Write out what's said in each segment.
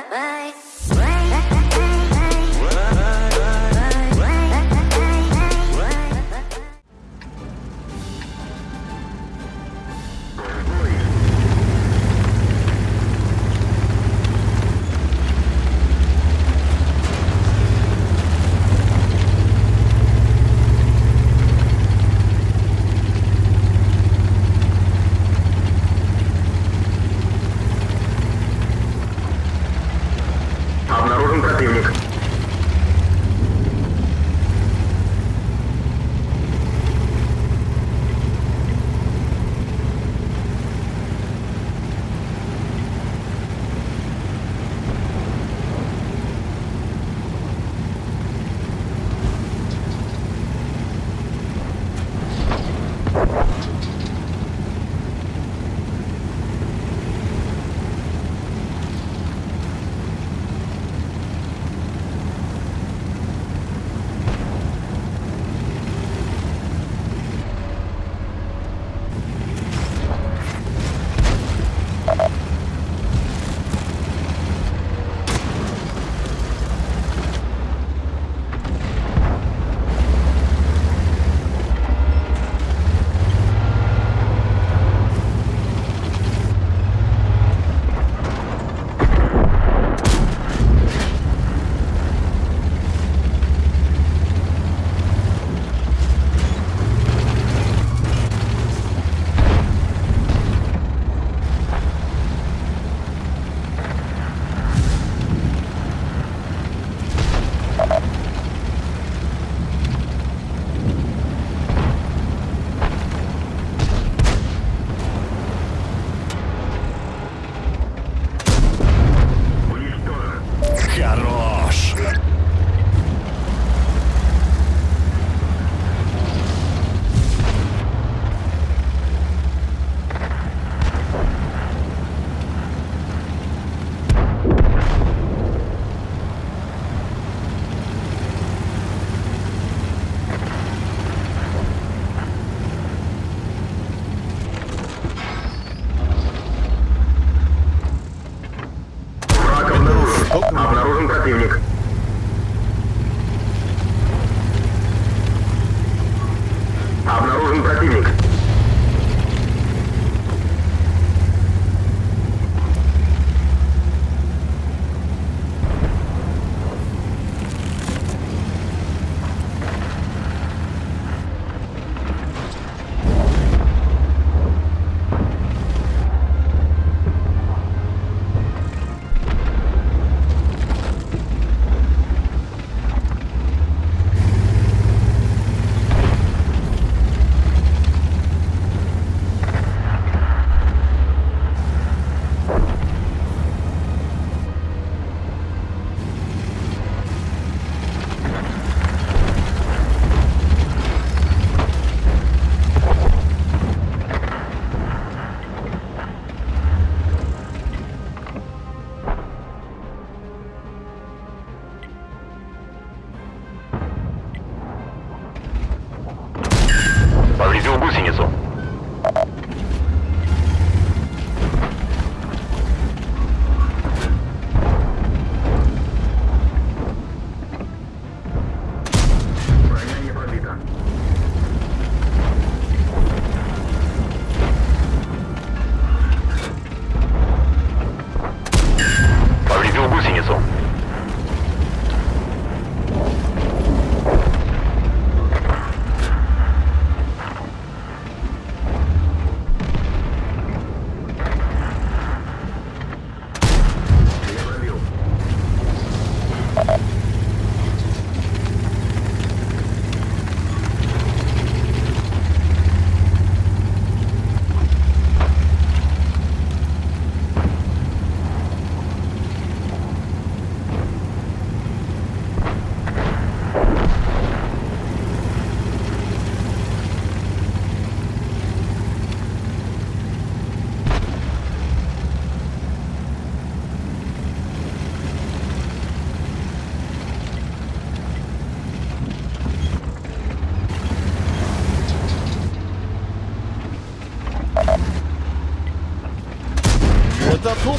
¿eh?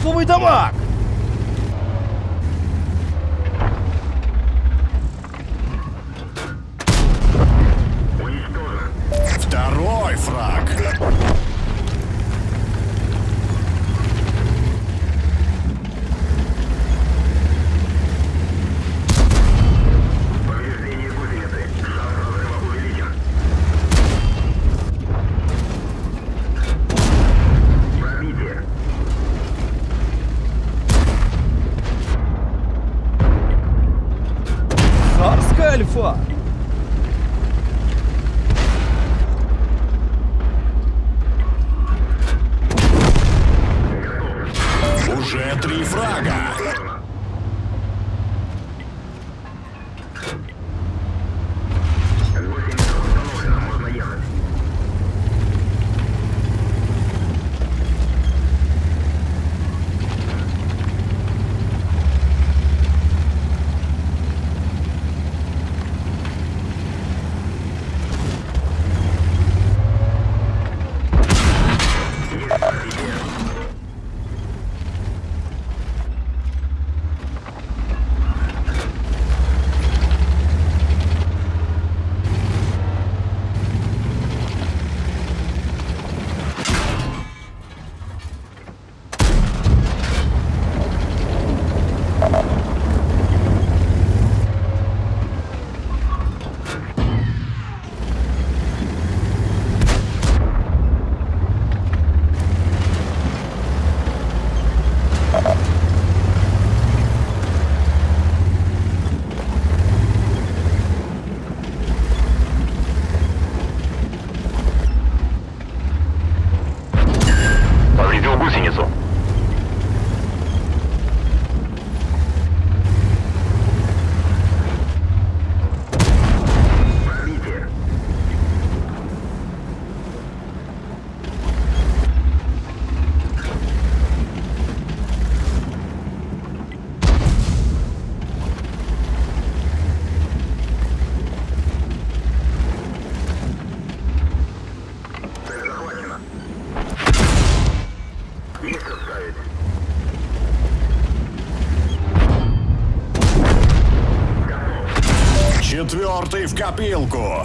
Это топовый for копилку.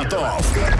Fiatov.